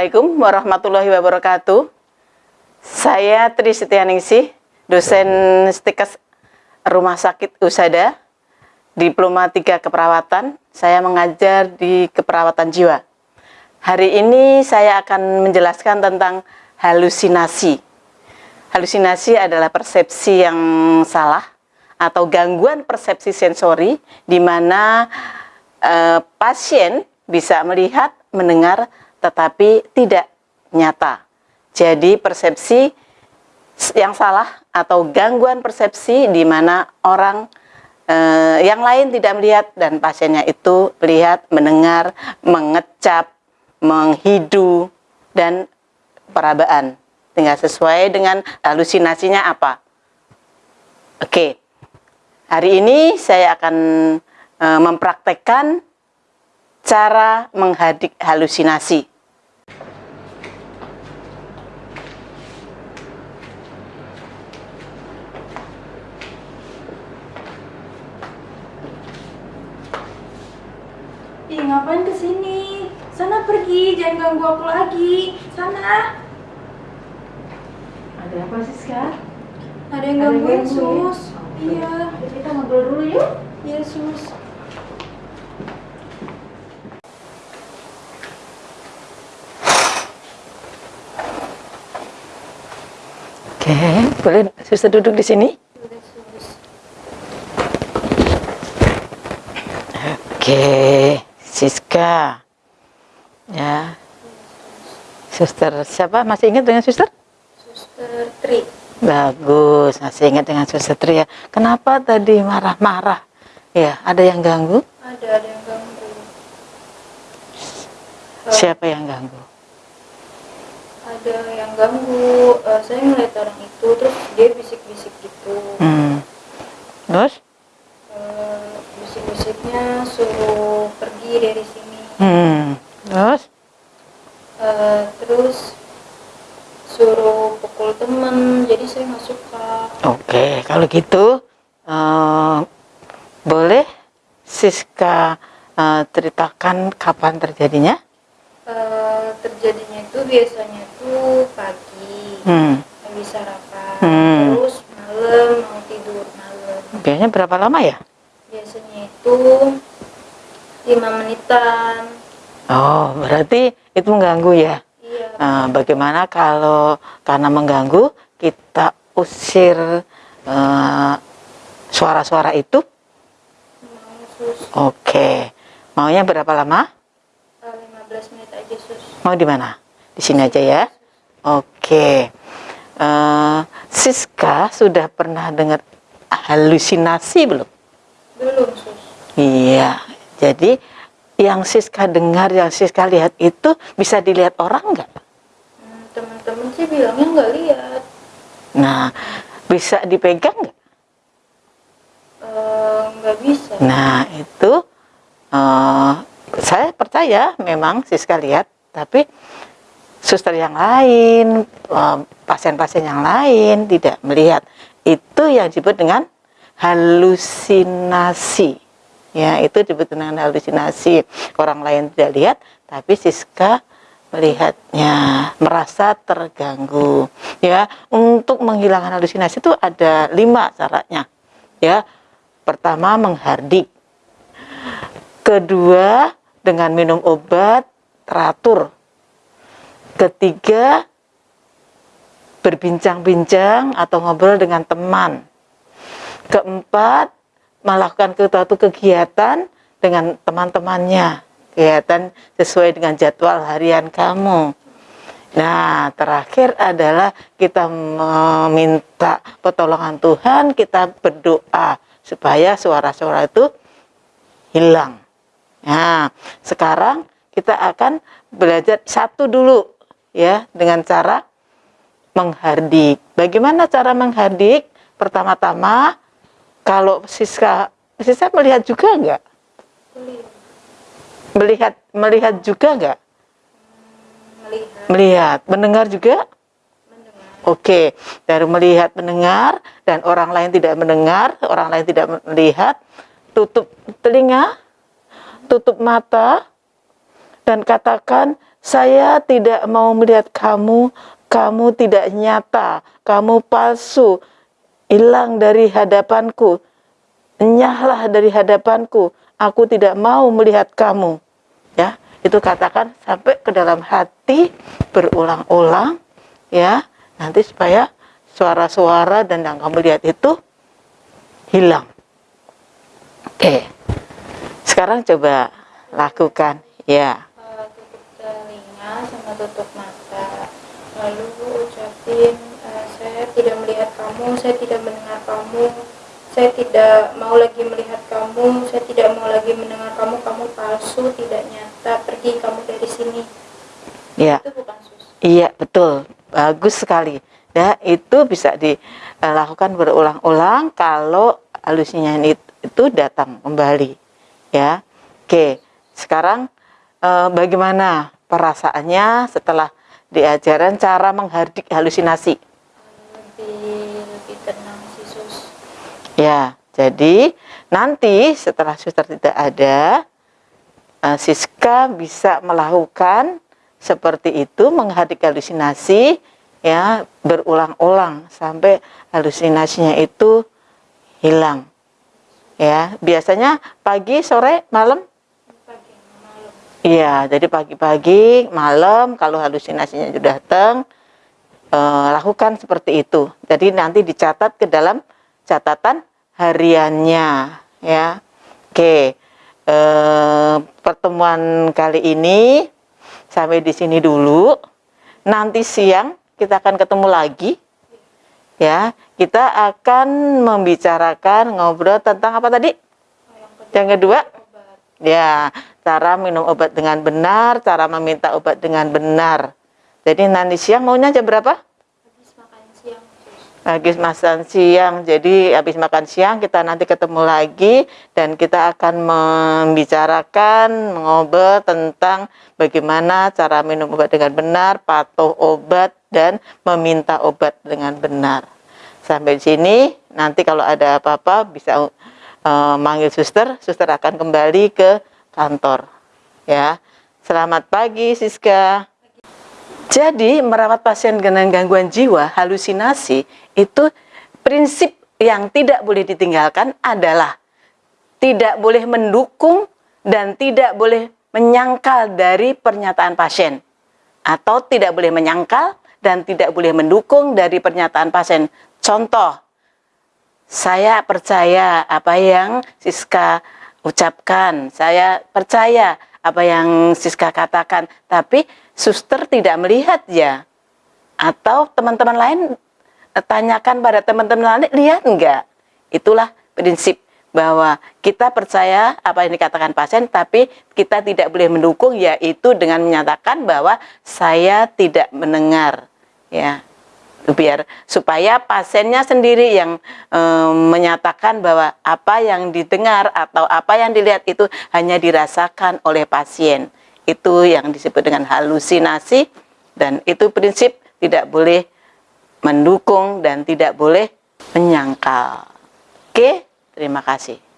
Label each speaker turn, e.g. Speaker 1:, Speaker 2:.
Speaker 1: Assalamualaikum warahmatullahi wabarakatuh. Saya Tri Setianingsih, dosen stikes Rumah Sakit Usada, Diploma 3 Keperawatan. Saya mengajar di keperawatan jiwa. Hari ini saya akan menjelaskan tentang halusinasi. Halusinasi adalah persepsi yang salah atau gangguan persepsi sensori di mana eh, pasien bisa melihat, mendengar, tetapi tidak nyata. Jadi persepsi yang salah atau gangguan persepsi di mana orang eh, yang lain tidak melihat dan pasiennya itu melihat, mendengar, mengecap, menghidu dan perabaan. Tinggal sesuai dengan halusinasinya apa. Oke. Hari ini saya akan eh, mempraktekkan cara menghadik halusinasi.
Speaker 2: Ih, ngapain ke sini? Sana pergi, jangan ganggu aku lagi. Sana.
Speaker 1: Ada apa sih sekarang?
Speaker 2: Ada yang gangguin,
Speaker 1: ganggu?
Speaker 2: Sus. Iya.
Speaker 1: Kita ngobrol dulu yuk.
Speaker 2: Iya, Sus.
Speaker 1: Oke, boleh suster duduk di sini? Oke, Siska. Ya. Suster siapa? Masih ingat dengan suster?
Speaker 2: Suster Tri.
Speaker 1: Bagus, masih ingat dengan suster Tri ya. Kenapa tadi marah-marah? Ya, ada yang ganggu?
Speaker 2: Ada, ada yang ganggu. Eh,
Speaker 1: Siapa yang ganggu?
Speaker 2: Ada yang ganggu. Eh, saya ngeliat orang itu, terus dia bisik-bisik gitu.
Speaker 1: Hmm. Terus?
Speaker 2: Eh, bisik-bisiknya suruh pergi dari sini.
Speaker 1: Hmm. Terus?
Speaker 2: Eh, terus suruh pukul temen, jadi saya nggak suka.
Speaker 1: Oke, kalau gitu eh, boleh Siska eh, ceritakan kapan terjadinya?
Speaker 2: Eh, terjadinya itu biasanya tuh pagi
Speaker 1: Hmm.
Speaker 2: habis sarapan
Speaker 1: Hmm.
Speaker 2: terus malam mau tidur malam
Speaker 1: Biasanya berapa lama ya?
Speaker 2: biasanya itu lima menitan
Speaker 1: Oh, berarti itu mengganggu ya?
Speaker 2: iya
Speaker 1: Nah, bagaimana kalau karena mengganggu kita usir eh, suara-suara itu?
Speaker 2: mau sus
Speaker 1: Oke, maunya berapa lama?
Speaker 2: eh, 15 menit
Speaker 1: Mau di mana? Di sini aja ya. Oke, Eh, Siska sudah pernah dengar halusinasi belum?
Speaker 2: belum sus
Speaker 1: Iya, jadi yang Siska dengar, yang Siska lihat itu bisa dilihat orang nggak?
Speaker 2: Hmm, teman-teman sih bilangnya nggak lihat
Speaker 1: Nah, bisa dipegang nggak?
Speaker 2: Eh, nggak bisa
Speaker 1: Nah, itu eh, saya percaya memang Siska lihat, tapi suster yang lain, eh, pasien-pasien yang lain tidak melihat. Itu yang disebut dengan halusinasi. Ya, itu disebut dengan halusinasi. Orang lain tidak lihat, tapi Siska melihatnya, merasa terganggu. Ya, untuk menghilangkan halusinasi itu ada lima caranya. Ya, pertama menghardik. Kedua, dengan minum obat teratur. Ketiga, berbincang-bincang atau ngobrol dengan teman. Keempat, melakukan suatu kegiatan dengan teman-temannya. Kegiatan sesuai dengan jadwal harian kamu. Nah, terakhir adalah kita meminta pertolongan Tuhan, kita berdoa supaya suara-suara itu hilang. Nah, sekarang kita akan belajar satu dulu ya dengan cara menghardik. Bagaimana cara menghardik? Pertama-tama kalau Siska Siska melihat juga enggak? Melihat melihat juga enggak?
Speaker 2: melihat
Speaker 1: Melihat, mendengar juga?
Speaker 2: mendengar
Speaker 1: Oke, dari melihat, mendengar, dan orang lain tidak mendengar, orang lain tidak melihat, tutup telinga, tutup mata, dan katakan, saya tidak mau melihat kamu, kamu tidak nyata, kamu palsu, hilang dari hadapanku, enyahlah dari hadapanku, aku tidak mau melihat kamu. Ya, itu katakan sampai ke dalam hati berulang-ulang, ya, nanti supaya suara-suara dan yang kamu lihat itu hilang. Oke, sekarang coba lakukan, ya.
Speaker 2: Sama tutup mata lalu ucapin eh, saya tidak melihat kamu saya tidak mendengar kamu saya tidak mau lagi melihat kamu saya tidak mau lagi mendengar kamu kamu palsu tidak nyata pergi kamu dari sini
Speaker 1: Ya.
Speaker 2: itu bukan sus
Speaker 1: Iya betul, bagus sekali. Ya itu bisa dilakukan berulang-ulang kalau halusinasi it- itu datang kembali. Ya, oke. Sekarang eh, bagaimana perasaannya setelah diajaran cara menghardik halusinasi?
Speaker 2: lebih lebih tenang sih sus
Speaker 1: Ya, jadi nanti setelah suster tidak ada, eh, Siska bisa melakukan seperti itu menghardik halusinasi ya berulang-ulang sampai halusinasinya itu hilang. Ya, biasanya pagi, sore, malam. Iya, jadi pagi-pagi, malam kalau halusinasinya sudah datang eh, lakukan seperti itu. Jadi nanti dicatat ke dalam catatan hariannya ya. Oke. eh, pertemuan kali ini sampai di sini dulu. Nanti siang kita akan ketemu lagi. Ya, kita akan membicarakan ngobrol tentang apa tadi?
Speaker 2: yang kedua
Speaker 1: Ya, cara minum obat dengan benar, cara meminta obat dengan benar. Jadi nanti siang maunya jam berapa?
Speaker 2: habis makan siang
Speaker 1: Habis makan siang. Jadi habis makan siang kita nanti ketemu lagi dan kita akan membicarakan, mengobrol tentang bagaimana cara minum obat dengan benar, patuh obat dan meminta obat dengan benar. Sampai sini nanti kalau ada apa-apa bisa eh, manggil suster, suster akan kembali ke kantor. Ya. Selamat pagi Siska. Jadi merawat pasien dengan gangguan jiwa, halusinasi itu prinsip yang tidak boleh ditinggalkan adalah tidak boleh mendukung dan tidak boleh menyangkal dari pernyataan pasien atau tidak boleh menyangkal dan tidak boleh mendukung dari pernyataan pasien. Contoh, saya percaya apa yang Siska ucapkan, saya percaya apa yang Siska katakan, tapi suster tidak melihat ya. Atau teman-teman lain eh, tanyakan pada teman-teman lain, lihat enggak? Itulah prinsip bahwa kita percaya apa yang dikatakan pasien, tapi kita tidak boleh mendukung, yaitu dengan menyatakan bahwa saya tidak mendengar, ya biar supaya pasiennya sendiri yang eh, menyatakan bahwa apa yang didengar atau apa yang dilihat itu hanya dirasakan oleh pasien. Itu yang disebut dengan halusinasi dan itu prinsip tidak boleh mendukung dan tidak boleh menyangkal. Oke terima kasih